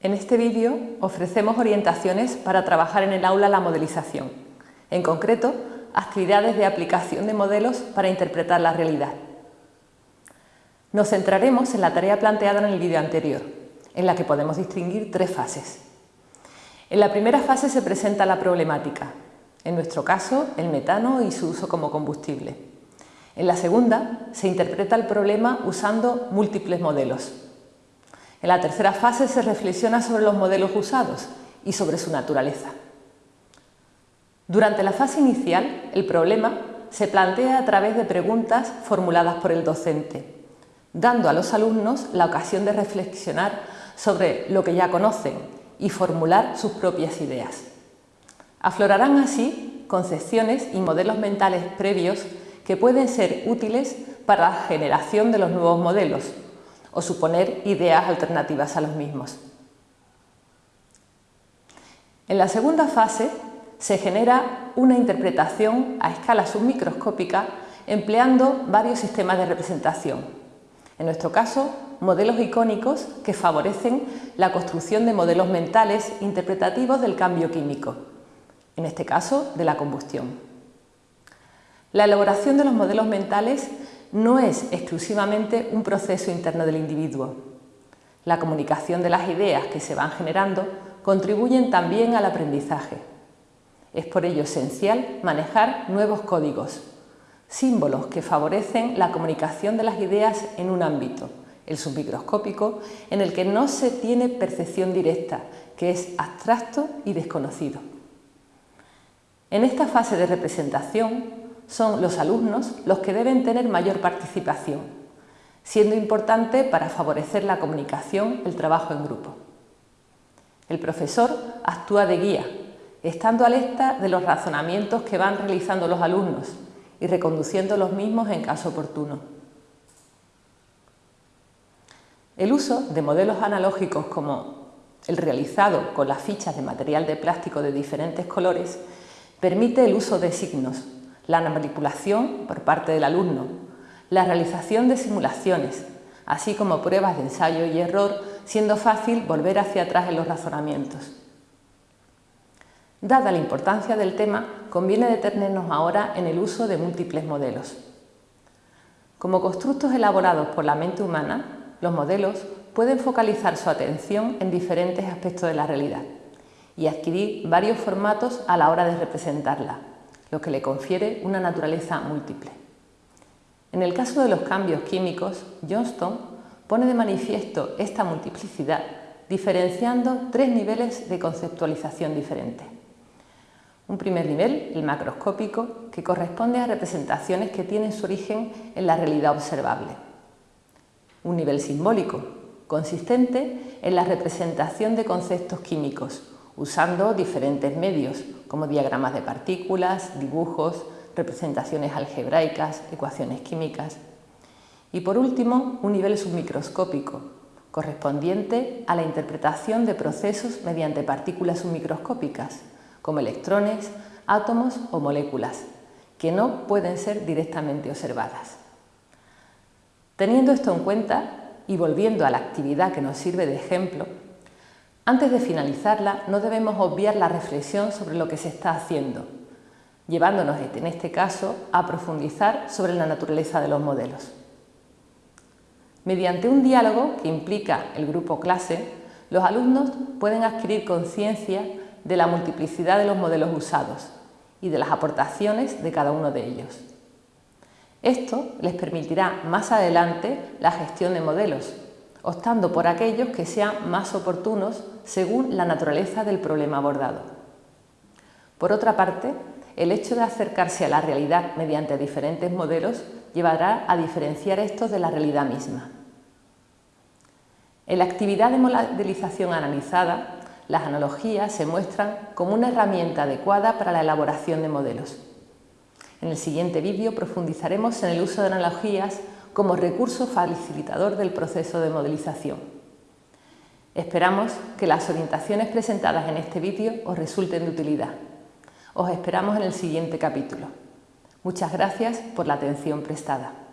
En este vídeo ofrecemos orientaciones para trabajar en el aula la modelización, en concreto, actividades de aplicación de modelos para interpretar la realidad. Nos centraremos en la tarea planteada en el vídeo anterior, en la que podemos distinguir tres fases. En la primera fase se presenta la problemática, en nuestro caso el metano y su uso como combustible. En la segunda se interpreta el problema usando múltiples modelos, en la tercera fase se reflexiona sobre los modelos usados y sobre su naturaleza. Durante la fase inicial, el problema se plantea a través de preguntas formuladas por el docente, dando a los alumnos la ocasión de reflexionar sobre lo que ya conocen y formular sus propias ideas. Aflorarán así concepciones y modelos mentales previos que pueden ser útiles para la generación de los nuevos modelos, o suponer ideas alternativas a los mismos. En la segunda fase se genera una interpretación a escala submicroscópica empleando varios sistemas de representación. En nuestro caso, modelos icónicos que favorecen la construcción de modelos mentales interpretativos del cambio químico, en este caso de la combustión. La elaboración de los modelos mentales no es exclusivamente un proceso interno del individuo. La comunicación de las ideas que se van generando contribuyen también al aprendizaje. Es por ello esencial manejar nuevos códigos, símbolos que favorecen la comunicación de las ideas en un ámbito, el submicroscópico, en el que no se tiene percepción directa, que es abstracto y desconocido. En esta fase de representación son los alumnos los que deben tener mayor participación, siendo importante para favorecer la comunicación el trabajo en grupo. El profesor actúa de guía, estando alerta de los razonamientos que van realizando los alumnos y reconduciendo los mismos en caso oportuno. El uso de modelos analógicos como el realizado con las fichas de material de plástico de diferentes colores permite el uso de signos la manipulación por parte del alumno, la realización de simulaciones, así como pruebas de ensayo y error, siendo fácil volver hacia atrás en los razonamientos. Dada la importancia del tema, conviene detenernos ahora en el uso de múltiples modelos. Como constructos elaborados por la mente humana, los modelos pueden focalizar su atención en diferentes aspectos de la realidad y adquirir varios formatos a la hora de representarla, lo que le confiere una naturaleza múltiple. En el caso de los cambios químicos, Johnston pone de manifiesto esta multiplicidad diferenciando tres niveles de conceptualización diferentes. Un primer nivel, el macroscópico, que corresponde a representaciones que tienen su origen en la realidad observable. Un nivel simbólico, consistente en la representación de conceptos químicos, usando diferentes medios, como diagramas de partículas, dibujos, representaciones algebraicas, ecuaciones químicas. Y por último, un nivel submicroscópico, correspondiente a la interpretación de procesos mediante partículas submicroscópicas, como electrones, átomos o moléculas, que no pueden ser directamente observadas. Teniendo esto en cuenta y volviendo a la actividad que nos sirve de ejemplo, antes de finalizarla, no debemos obviar la reflexión sobre lo que se está haciendo, llevándonos en este caso a profundizar sobre la naturaleza de los modelos. Mediante un diálogo que implica el grupo clase, los alumnos pueden adquirir conciencia de la multiplicidad de los modelos usados y de las aportaciones de cada uno de ellos. Esto les permitirá más adelante la gestión de modelos, optando por aquellos que sean más oportunos según la naturaleza del problema abordado. Por otra parte, el hecho de acercarse a la realidad mediante diferentes modelos llevará a diferenciar estos de la realidad misma. En la actividad de modelización analizada, las analogías se muestran como una herramienta adecuada para la elaboración de modelos. En el siguiente vídeo profundizaremos en el uso de analogías como recurso facilitador del proceso de modelización. Esperamos que las orientaciones presentadas en este vídeo os resulten de utilidad. Os esperamos en el siguiente capítulo. Muchas gracias por la atención prestada.